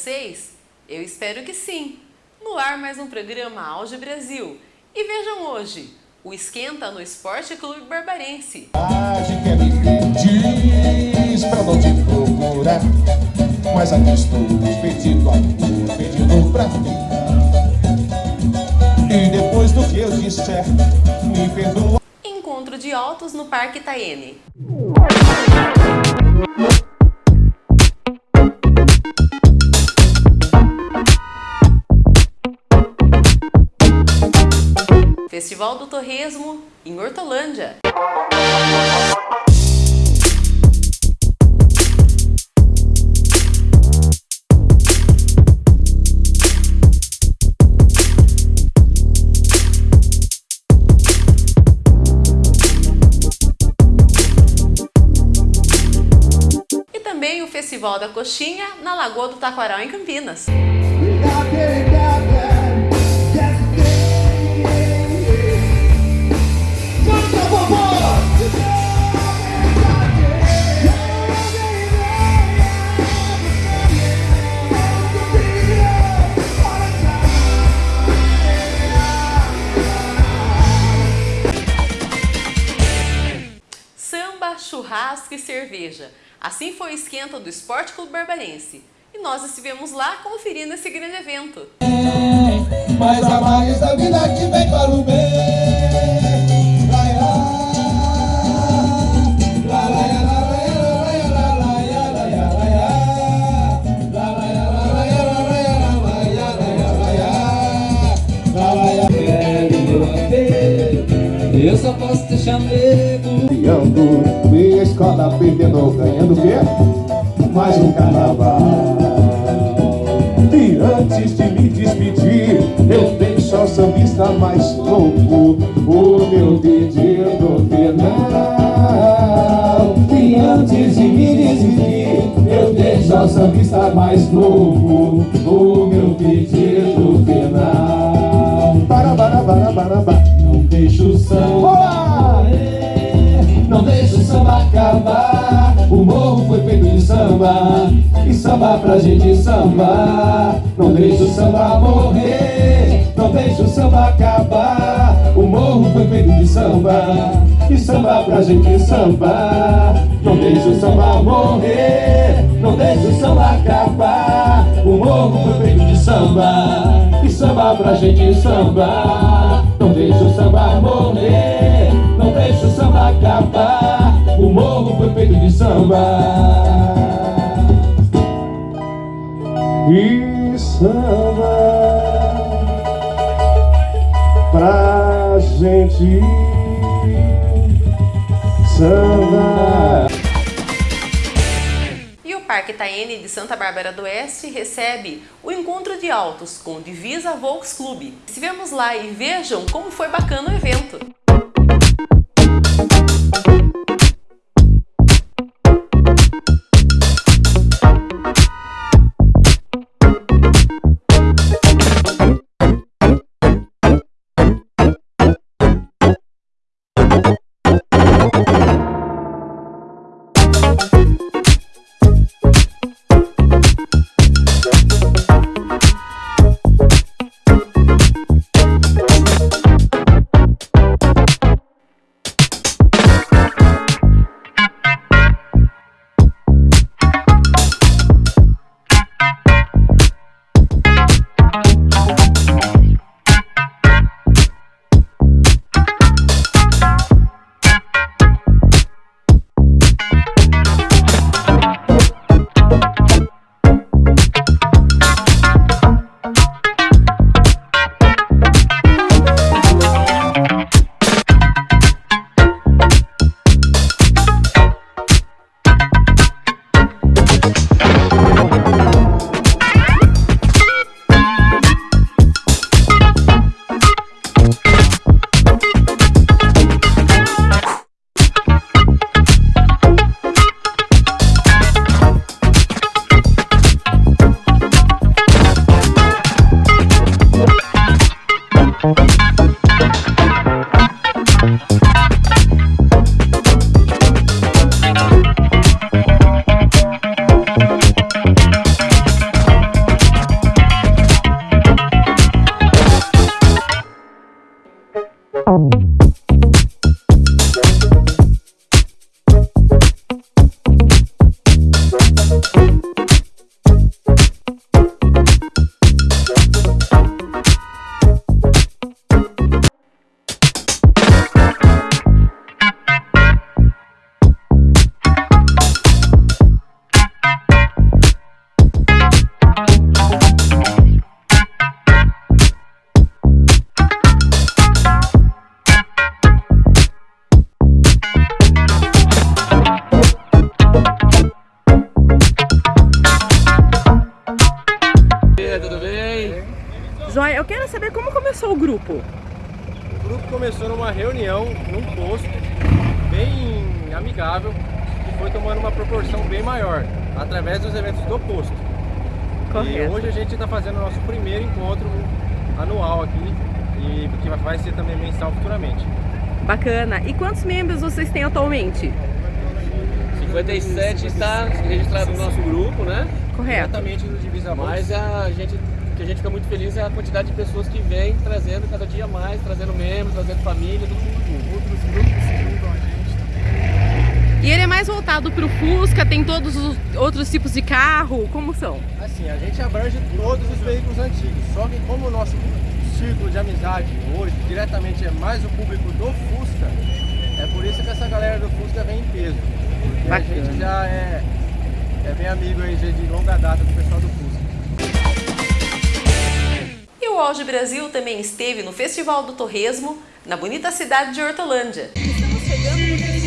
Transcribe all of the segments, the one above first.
vocês? Eu espero que sim! No ar mais um programa Auge Brasil. E vejam hoje, o Esquenta no Esporte Clube Barbarense. que é me diz pra não te procurar Mas aqui estou pedindo amor, pedindo pra ficar E depois do que eu disser, me perdoa Encontro de altos no Parque Itaene. Festival do Torresmo em Hortolândia. E também o Festival da Coxinha na Lagoa do Taquaral, em Campinas. Churrasco e cerveja. Assim foi o esquenta do Esporte Clube Barbarense. E nós estivemos lá conferindo esse grande evento. Mas a mais da vida que vem para o bem perdendo, ganhando o quê? Mais um carnaval. E antes de me despedir, eu deixo ao sambista mais louco o meu pedido final. E antes de me despedir, eu deixo ao sambista mais louco o meu pedido final. Para, para, para, para, para. Não deixa o samba samba pra gente sambar. Não deixa o samba morrer, não deixa o samba acabar. O morro foi feito de samba, e samba pra gente sambar. Não deixa o samba morrer, não deixa o samba acabar. O morro foi feito de samba, e samba pra gente sambar. Não deixa o samba morrer, não deixa o samba acabar. O morro foi feito de samba. Samba pra gente samba. E o Parque Itaene de Santa Bárbara do Oeste recebe o Encontro de Altos com Divisa Volks Clube. Estivemos lá e vejam como foi bacana o evento. Saber como começou o grupo. O grupo começou numa reunião, num posto, bem amigável, que foi tomando uma proporção bem maior, através dos eventos do posto. Correto. E hoje a gente está fazendo o nosso primeiro encontro anual aqui, e que vai ser também mensal futuramente. Bacana. E quantos membros vocês têm atualmente? 57 está registrado no nosso grupo, né? Correto. Diretamente no Divisa Mas a gente, que a gente fica muito feliz é a quantidade de pessoas que vem trazendo cada dia mais, trazendo membros, trazendo família, todo mundo Outros grupos se juntam a gente também. E ele é mais voltado para o Fusca, tem todos os outros tipos de carro, como são? Assim, a gente abrange todos os veículos antigos, só que como o nosso círculo de amizade hoje diretamente é mais o público do Fusca, é por isso que essa galera do Fusca vem em peso. Porque Bacana. a gente já é, é bem amigo aí de longa data do pessoal do Fusca. Auge Brasil também esteve no Festival do Torresmo, na bonita cidade de Hortolândia. Estamos chegando no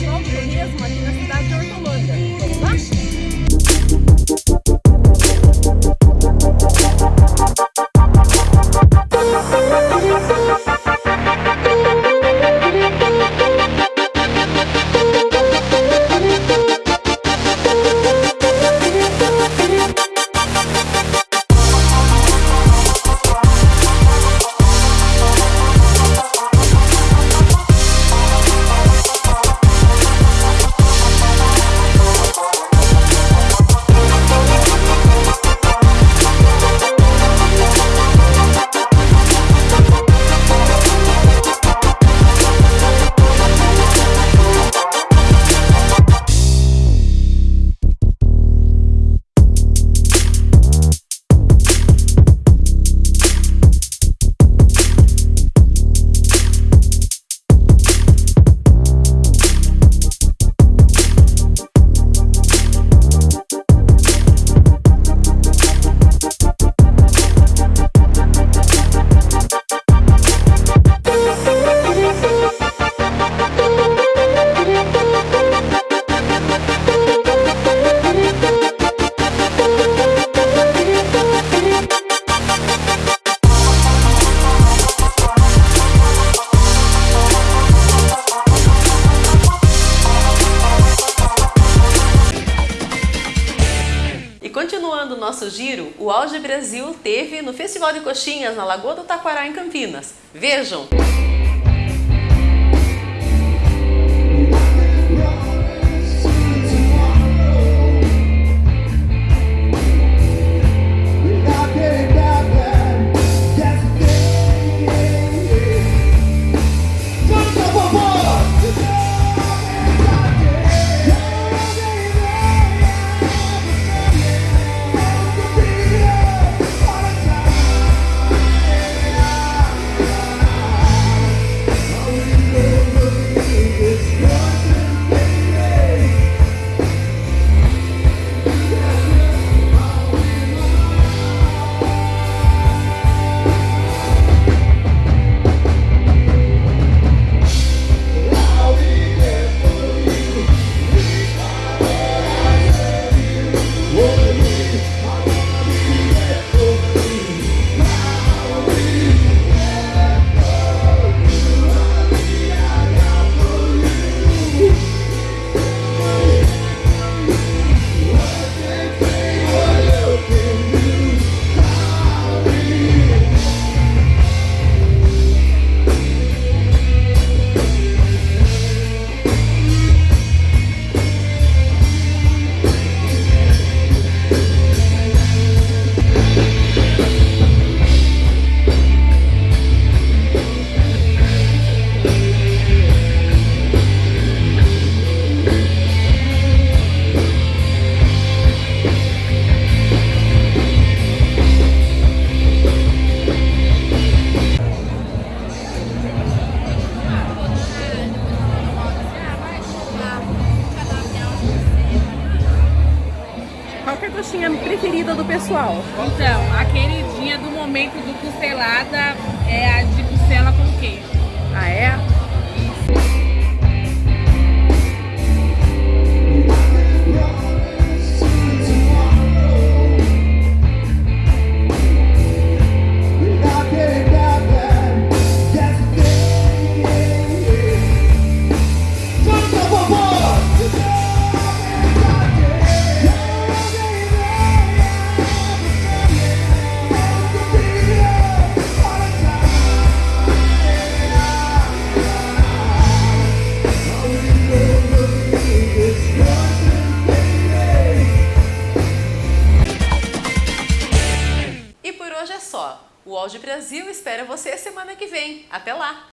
nosso giro, o Auge Brasil teve no Festival de Coxinhas na Lagoa do Taquará, em Campinas. Vejam! Pessoal? Então, a queridinha do momento do costelada é a de costela com queijo. Ah, é? só, o Audi de Brasil espera você semana que vem. Até lá!